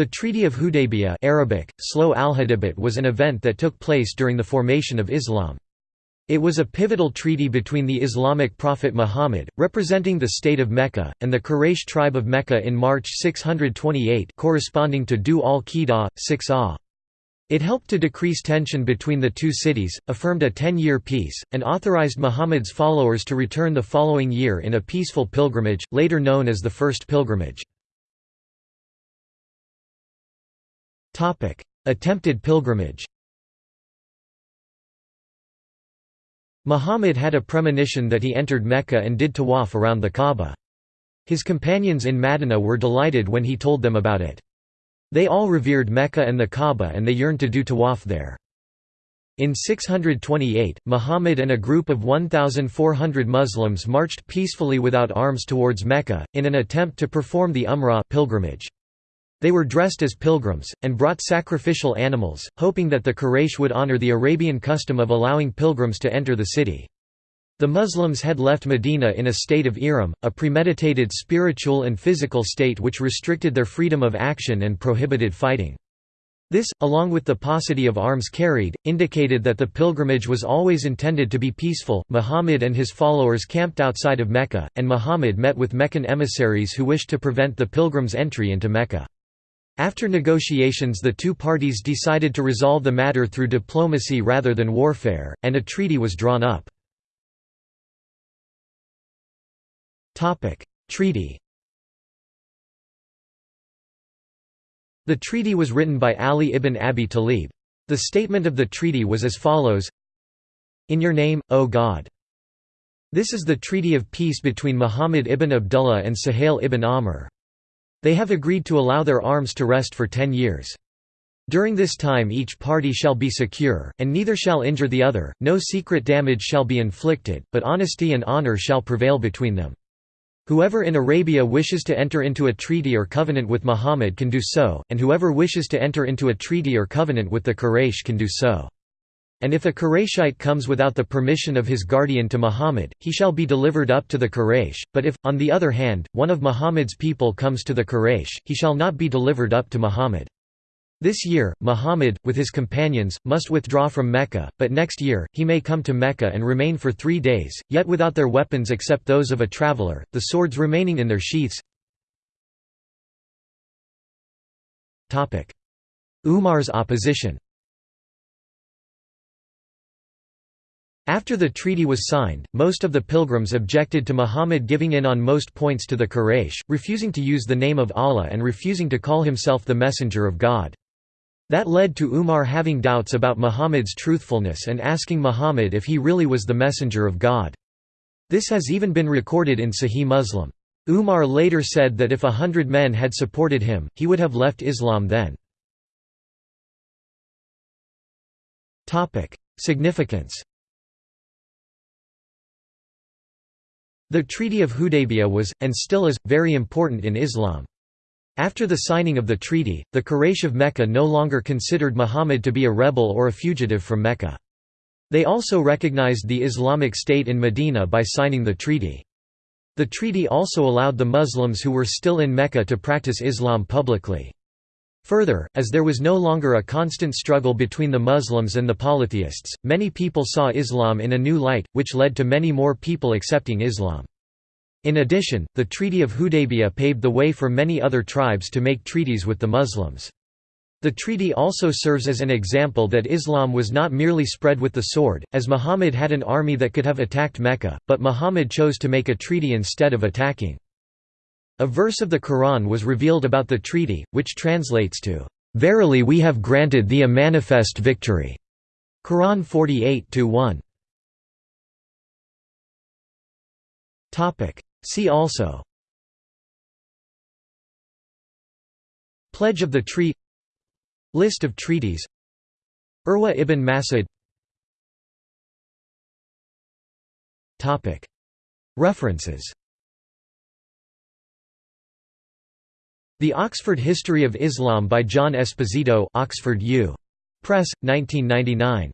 The Treaty of Hudaybiyah Arabic, Slow was an event that took place during the formation of Islam. It was a pivotal treaty between the Islamic prophet Muhammad, representing the state of Mecca, and the Quraysh tribe of Mecca in March 628 corresponding to Dhu al-Qidah, 6 ah. It helped to decrease tension between the two cities, affirmed a ten-year peace, and authorized Muhammad's followers to return the following year in a peaceful pilgrimage, later known as the First Pilgrimage. Attempted pilgrimage Muhammad had a premonition that he entered Mecca and did tawaf around the Kaaba. His companions in Madinah were delighted when he told them about it. They all revered Mecca and the Kaaba and they yearned to do tawaf there. In 628, Muhammad and a group of 1,400 Muslims marched peacefully without arms towards Mecca, in an attempt to perform the Umrah pilgrimage. They were dressed as pilgrims, and brought sacrificial animals, hoping that the Quraysh would honor the Arabian custom of allowing pilgrims to enter the city. The Muslims had left Medina in a state of ihram, a premeditated spiritual and physical state which restricted their freedom of action and prohibited fighting. This, along with the paucity of arms carried, indicated that the pilgrimage was always intended to be peaceful. Muhammad and his followers camped outside of Mecca, and Muhammad met with Meccan emissaries who wished to prevent the pilgrims' entry into Mecca. After negotiations the two parties decided to resolve the matter through diplomacy rather than warfare, and a treaty was drawn up. treaty The treaty was written by Ali ibn Abi Talib. The statement of the treaty was as follows In your name, O God. This is the treaty of peace between Muhammad ibn Abdullah and Suhail ibn Amr. They have agreed to allow their arms to rest for ten years. During this time each party shall be secure, and neither shall injure the other, no secret damage shall be inflicted, but honesty and honor shall prevail between them. Whoever in Arabia wishes to enter into a treaty or covenant with Muhammad can do so, and whoever wishes to enter into a treaty or covenant with the Quraysh can do so. And if a Qurayshite comes without the permission of his guardian to Muhammad, he shall be delivered up to the Quraysh, but if, on the other hand, one of Muhammad's people comes to the Quraysh, he shall not be delivered up to Muhammad. This year, Muhammad, with his companions, must withdraw from Mecca, but next year, he may come to Mecca and remain for three days, yet without their weapons except those of a traveller, the swords remaining in their sheaths. Umar's opposition After the treaty was signed, most of the pilgrims objected to Muhammad giving in on most points to the Quraysh, refusing to use the name of Allah and refusing to call himself the Messenger of God. That led to Umar having doubts about Muhammad's truthfulness and asking Muhammad if he really was the Messenger of God. This has even been recorded in Sahih Muslim. Umar later said that if a hundred men had supported him, he would have left Islam then. Significance The Treaty of Hudaybiyah was, and still is, very important in Islam. After the signing of the treaty, the Quraysh of Mecca no longer considered Muhammad to be a rebel or a fugitive from Mecca. They also recognized the Islamic State in Medina by signing the treaty. The treaty also allowed the Muslims who were still in Mecca to practice Islam publicly. Further, as there was no longer a constant struggle between the Muslims and the polytheists, many people saw Islam in a new light, which led to many more people accepting Islam. In addition, the Treaty of Hudaybiyah paved the way for many other tribes to make treaties with the Muslims. The treaty also serves as an example that Islam was not merely spread with the sword, as Muhammad had an army that could have attacked Mecca, but Muhammad chose to make a treaty instead of attacking. A verse of the Quran was revealed about the treaty, which translates to, "...verily we have granted thee a manifest victory." Quran 48-1. See also. Pledge of the Tree. List of treaties. Urwa ibn Masud. References The Oxford History of Islam by John Esposito Oxford U. Press, 1999.